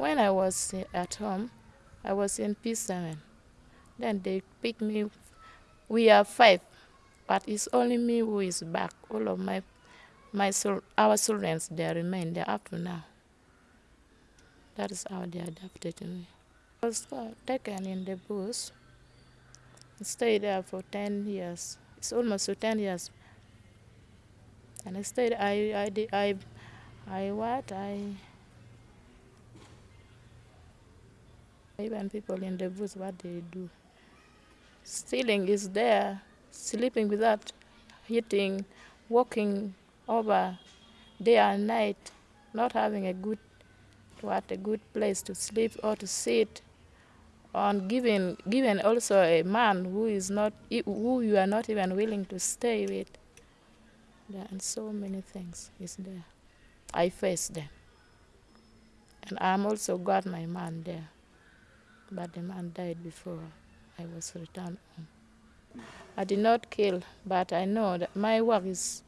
When I was eh, at home, I was in P7. Then they picked me. We are five, but it's only me who is back. All of my, my our children, they remain there up to now. That is how they adopted me. I was taken in the bush. Stayed there for 10 years. It's almost 10 years. And I stayed, I, I, I, I what? I, even people in the bush, what they do. Stealing is there, sleeping without eating, walking over day and night, not having a good what a good place to sleep or to sit. On giving given also a man who is not who you are not even willing to stay with. There and so many things is there. I face them. And i'm also got my man there but the man died before i was returned home i did not kill but i know that my work is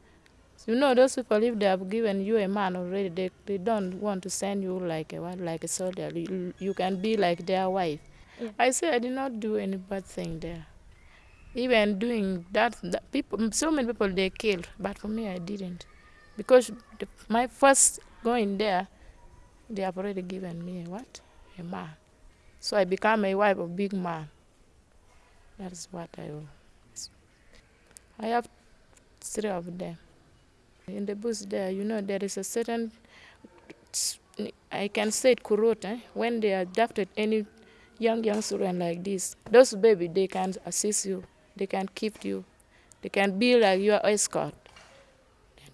you know, those people, if they have given you a man already, they, they don't want to send you like a like a soldier. You, you can be like their wife. Yeah. I say I did not do any bad thing there. Even doing that, that people, so many people they killed, but for me I didn't, because the, my first going there, they have already given me a what, a man. So I become a wife of big man. That is what I. I have three of them. In the bush there, you know, there is a certain, I can say it kurot, eh? when they adopted any young, young children like this, those baby, they can assist you, they can keep you, they can be like your escort.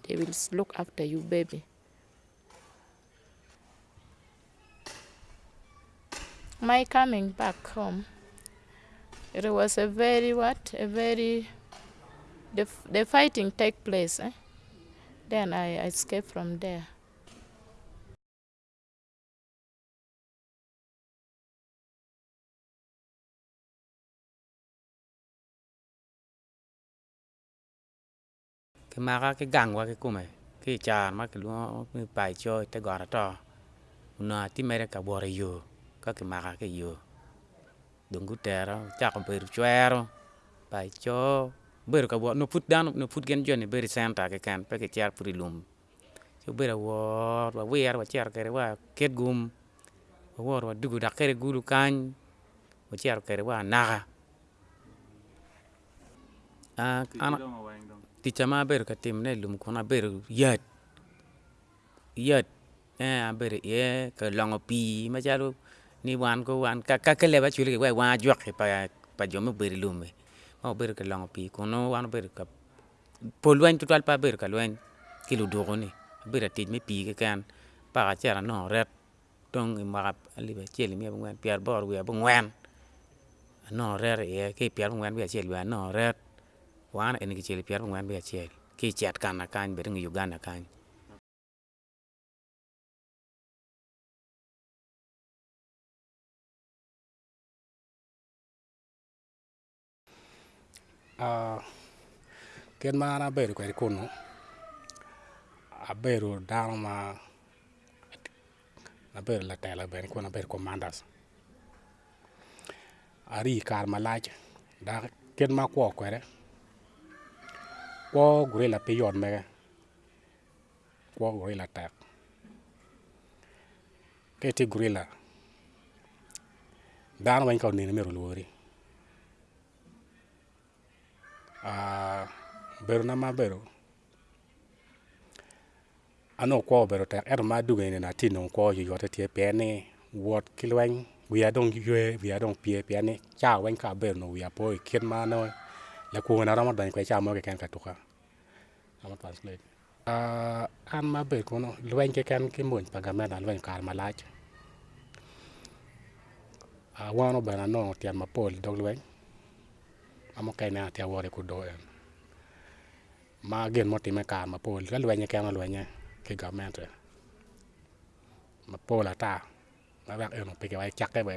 They will look after you, baby. My coming back home, it was a very what, a very, the, the fighting take place, eh? Then I i escaped from there. cái mà cái gang qua cái cung này cái cha mà cái luôn cái bài cho cái gọi là to nó tí mấy cái bò rồi các cái mà cái yo. Đó chắc là bự choe bài cho ber ka bo no put dan no put gen joni ber santa ke kan pe ke char puri lum. So ber wo wa wer wa char kere wa ket gum. Wa wa dugu da kere gulu kan wa char kere wa naga a ana ti chama ber ka tim ne lum kona ber yat. Yat. Eh a ber ye ka longo pi ma chalo ni wan ko wan ka ka kele ba chuli wa wa jwak pa pa jomo ber lume mau ber ke long pi kono wan ber ka po lwen tu pa ber ka lwen ki lu do ni. Ber ti me pi ke kan pa ka chera no ret tong ma ali be cheli mi ngwen pier bor wi bu ngwen. No rer ye ki pier ngwen bi cheli wa no ret. Wan en ki cheli pier ngwen bi cheli ki chet kan na kan ber ngi uganda kan Ah, ken mana na beeru kwe kunu a beeru dano ma na beedo latelo bene kun abedo commanders. Ari i kare malac dok kit ma kwo kwede kwo gurila pi yot mege kwo gurila tek. Ka iti gurila dano weng ka onino mito olwori Ah, bero ma bero. Ano kwo obedo tek ento er ma dogoni nene atye nongo kwo yoyote tye pien ni wot ki lweny wiya dong ywe wiya dong pye pien ni ca weng ka abedo nongo wiya po i kit ma nongo lakwona romo donyo kwede ca mo keken ka tuka. Ah, an ma abedo kunu lweny keken ki mony pa gamela lweny okato malac awano ah, bene anongo otyeno mapol idog lweny amo kai na tia wore ku do eh. ma gen mo ti me ka ma pol. Ka lwenye ke ma lwenye ke government eh. ma pol ata ma ba en eh, pe ke wai e chak ke be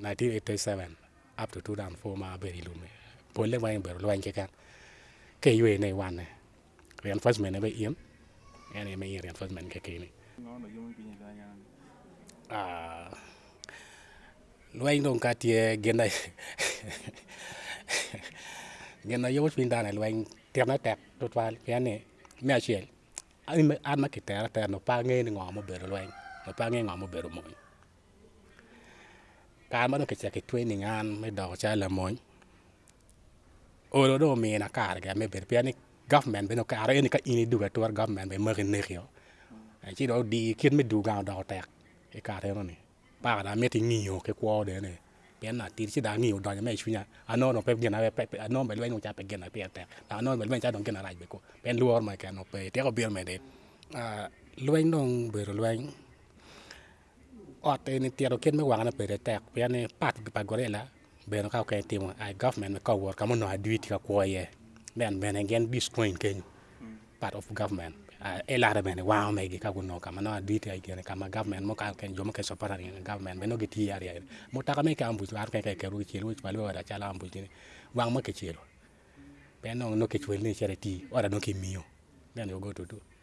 1987 up to 2004 ma be ri lume. Pol le wai e be lwenye ke kan ke yue ne wan ne reinforcement ne be yem ene me yem reinforcement ke ke ni Ah, lwenye don ka tye gen gena yowus pindan el weng tiam na tek tut wal yani me achiel an ma kitera tera no pa ng'e ni ng'o mobedo lweny no pa ng'e ng'o mobedo mony kar ma dong kichako itwe ni ng'an me doko cal lamony olo dong omina kargi me bedo pien ni government bene okaro eni ka in idugo ature government bene maki nekio ci dong di kit me dur gang odoko tek ikare enoni paka da mito ing'iyo kikwo dene pen na tir si dami udah jame isu nya. Ano no pe gena pe ano be lwen ucha pe gena pe ate. Na ano be lwen cha don gena raj be ko. Pen luor ma ka no pe te ko bir me de. Ah, a lwen dong be ro lwen ot ni tiero ken me wanga pe re tek pe ne pat bi pa gorela be no ka ke tim ai government me ko wor ka mo no adwi ti ka ko ye. Ben ben again this coin ken hmm. part of government. Eh, eh, elare mene wao me gi kaguno kama no adite ai kene kama government mo kan ken jomo ke sopara ni government beno giti yar yar mo taka me kambu ar ke ke keru chiru palu ora chala ambu ni wang mo ke chiru beno no ke chwel ni chere ti ora no ke mio. Beno go to.